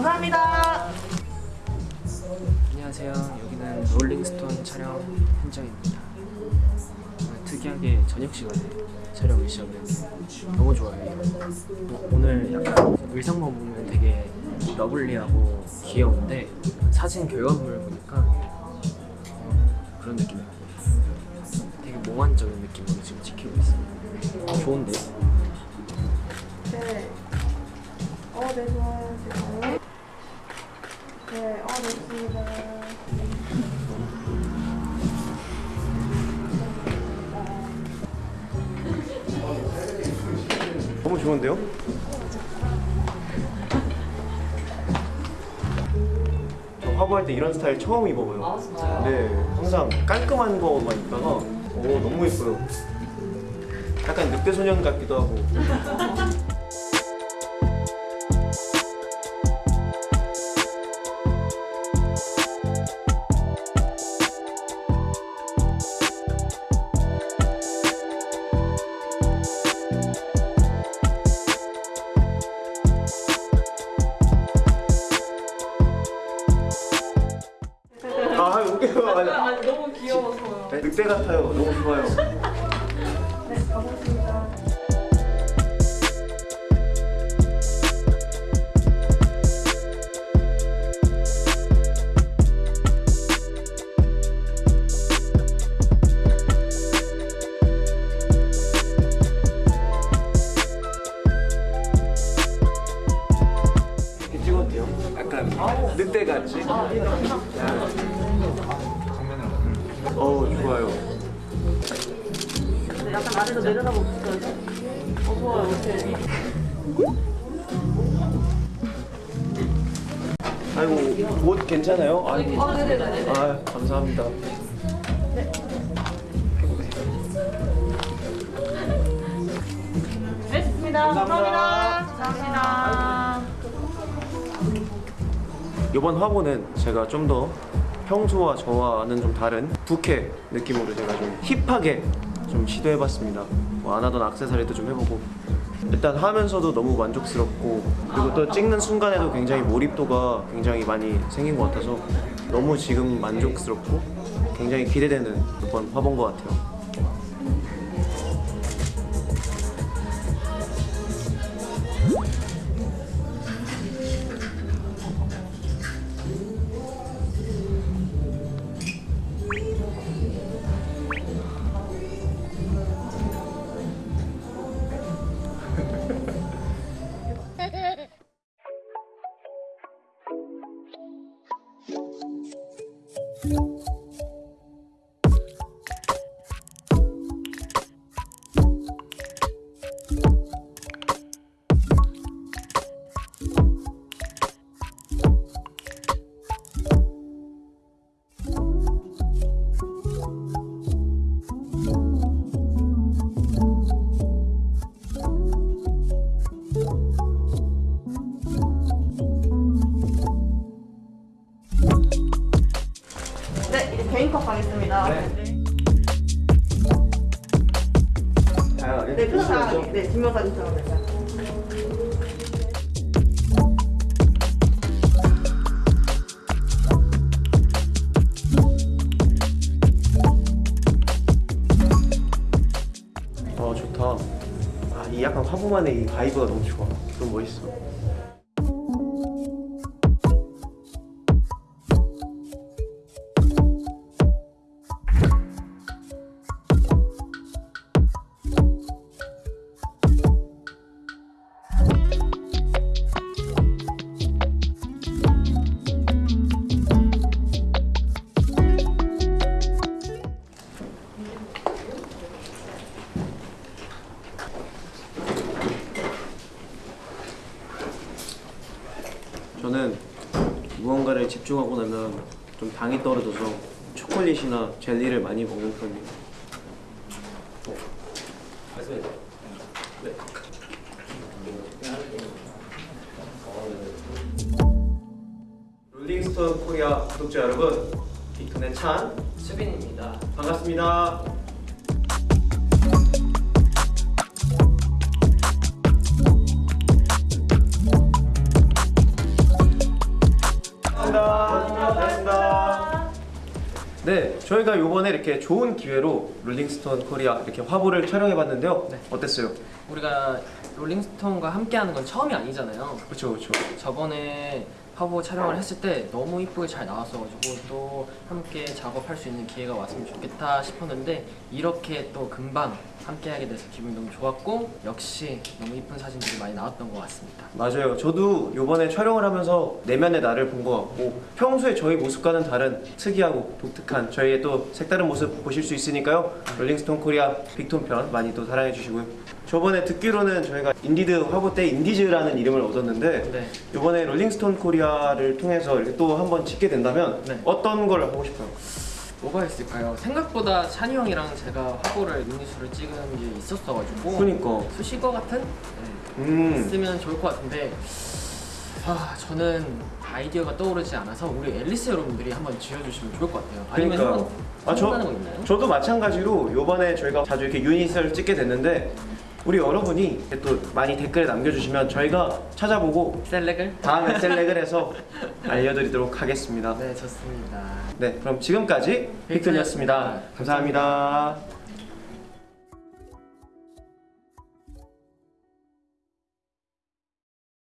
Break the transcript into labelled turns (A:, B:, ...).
A: 감사합니다.
B: 안녕하세요. 여기는 Rolling Stone 촬영 현장입니다. 어, 특이하게 저녁 시간에 촬영을 시작했는데 너무 좋아요. 어, 오늘 약간 의상만 보면 되게 lovely하고 귀여운데 사진 결과물을 보니까 어, 그런 느낌이 되게 몽환적인 느낌으로 지금 찍히고 있습니다. 좋은데?
A: 네. 어, 네, 좋아요. 지금. 네, 어, 네, 좋습니다.
C: 너무 좋은데요? 저 화보할 때 이런 스타일 처음 입어봐요. 아 진짜요? 네, 항상 깔끔한 거만 입다가 오 너무 예뻐요. 약간 늑대 소년 같기도 하고. 아니,
A: 아니, 너무 귀여워서요.
C: 네, 늑대 같아요. 너무 좋아요.
A: 네, 가보겠습니다.
C: 어 좋아요.
A: 네, 약간 아래로 내려다보고 있어요. 어, 좋아요. 이렇게.
C: 아이고 옷 괜찮아요? 아이고.
A: 어, 네네네.
C: 아 감사합니다.
A: 네, 좋습니다. 감사합니다. 감사합니다.
C: 이번 화보는 제가 좀더 평소와 저와는 좀 다른 부캐 느낌으로 제가 좀 힙하게 좀 시도해봤습니다. 뭐 안 하던 악세사리도 좀 해보고 일단 하면서도 너무 만족스럽고 그리고 또 찍는 순간에도 굉장히 몰입도가 굉장히 많이 생긴 것 같아서 너무 지금 만족스럽고 굉장히 기대되는 이번 화보인 것 같아요.
A: 네,
C: 네,
A: 표정 다 네, 증명사진처럼 됐어요.
C: 어 좋다. 아, 이 약간 화보만의 이 바이브가 너무 좋아. 너무 멋있어. 집중하고 나면 좀 당이 떨어져서 초콜릿이나 젤리를 많이 먹는 편이에요. 어. 네. 롤링스톤 코리아 구독자 여러분, 빅톤의 찬
B: 수빈입니다.
C: 반갑습니다. 네, 저희가 요번에 이렇게 좋은 기회로 Rolling Stone Korea 이렇게 화보를 촬영해봤는데요.
B: 네.
C: 어땠어요?
B: 우리가 Rolling Stone과 함께하는 건 처음이 아니잖아요.
C: 그렇죠, 그렇죠.
B: 저번에 화보 촬영을 했을 때 너무 이쁘게 잘 나왔어가지고 또 함께 작업할 수 있는 기회가 왔으면 좋겠다 싶었는데 이렇게 또 금방 함께 하게 돼서 기분이 너무 좋았고 역시 너무 이쁜 사진들이 많이 나왔던 것 같습니다.
C: 맞아요. 저도 요번에 촬영을 하면서 내면의 나를 본 것 같고 평소에 저희 모습과는 다른 특이하고 독특한 저희의 또 색다른 모습 보실 수 있으니까요. Rolling Stone Korea 빅톤 편 많이 또 사랑해 주시고요. 저번에 듣기로는 저희가 인디드 화보 때 인디즈라는 이름을 얻었는데
B: 네.
C: 요번에 Rolling Stone Korea를 통해서 이렇게 또 한번 찍게 된다면
B: 네.
C: 어떤 걸 하고 싶어요?
B: 뭐가 있을까요? 생각보다 찬이 형이랑 제가 화보를 미니수를 찍은 게 있었어가지고
C: 그니까
B: 수식어 같은? 네.
C: 음
B: 있으면 좋을 것 같은데 아 저는 아이디어가 떠오르지 않아서 우리 앨리스 여러분들이 한번 지어주시면 좋을 것 같아요. 아니면
C: 그러니까요.
B: 한번
C: 아, 저-? 저도 마찬가지로 요번에 저희가 자주 이렇게 유닛을 찍게 됐는데 우리 여러분이 또 많이 댓글에 남겨주시면 저희가 찾아보고
B: 셀렉을?
C: 다음에 셀렉을 해서 알려드리도록 하겠습니다.
B: 네 좋습니다.
C: 네, 그럼 지금까지 빅톤이었습니다. 감사합니다.